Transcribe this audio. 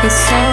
It's so